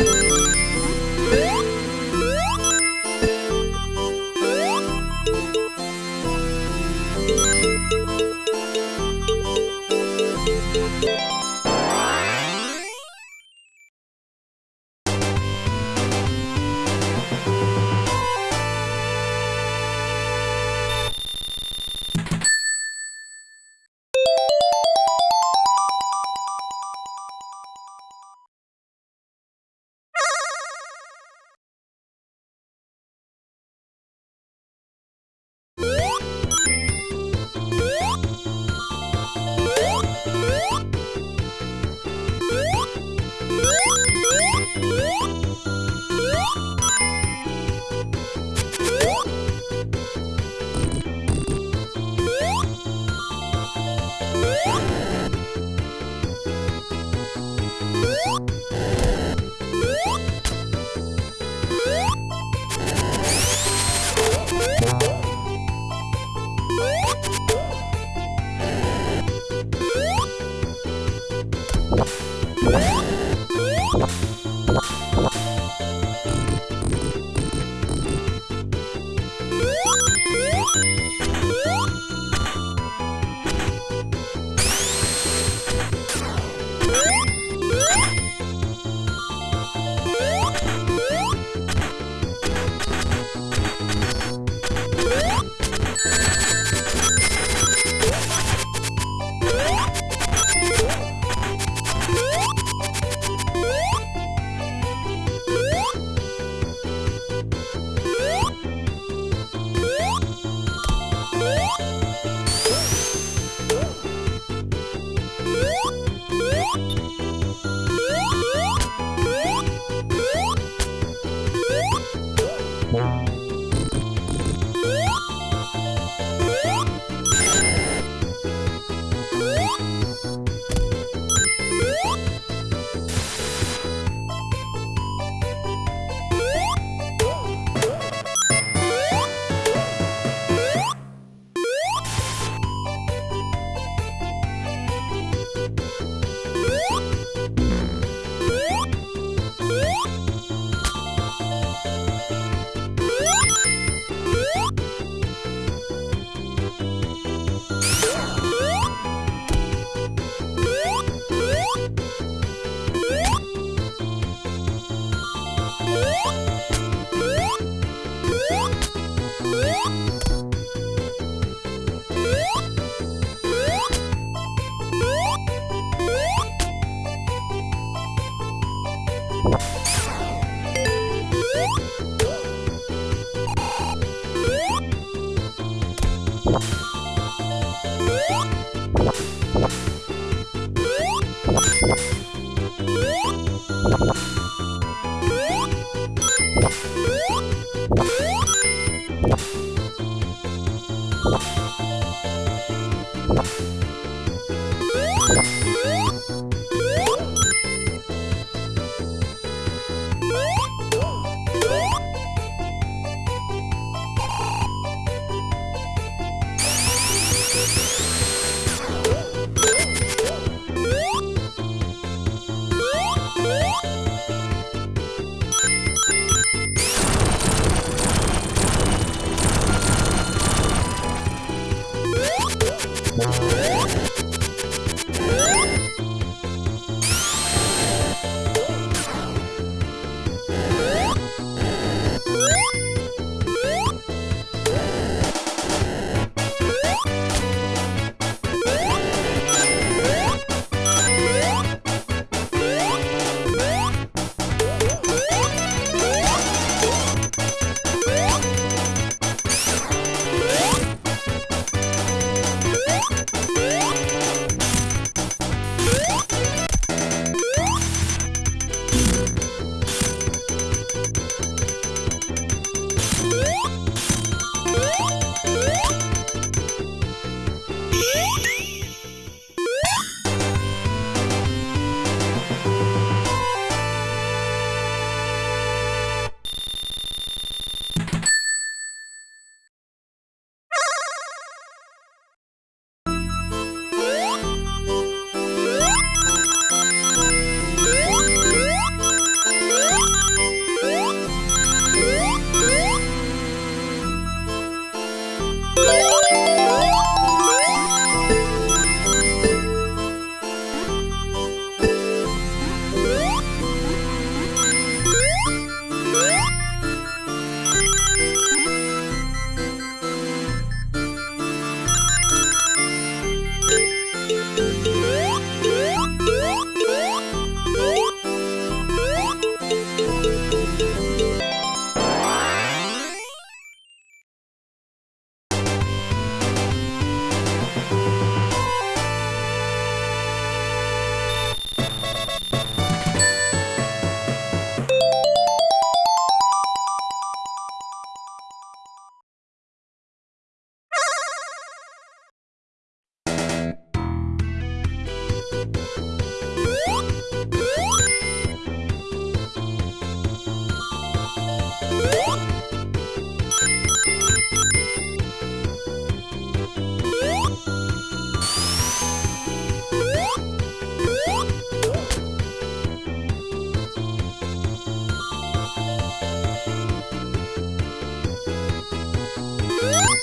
Música you. you Música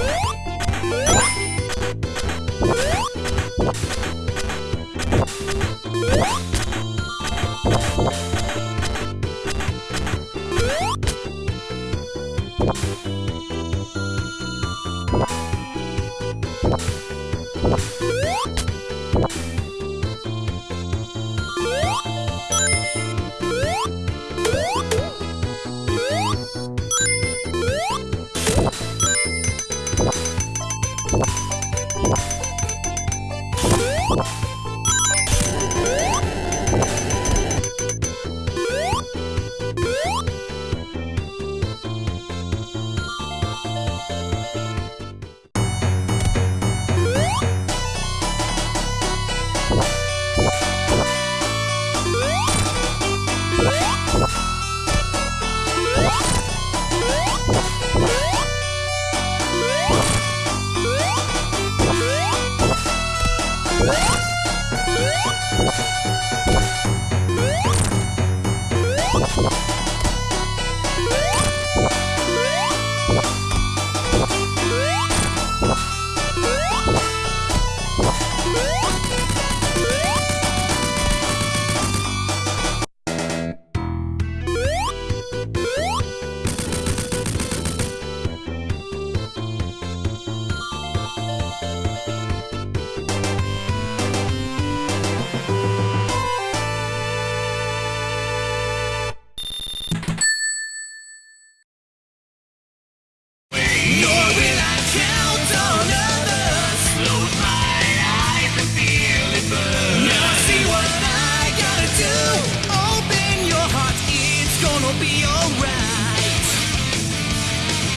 What?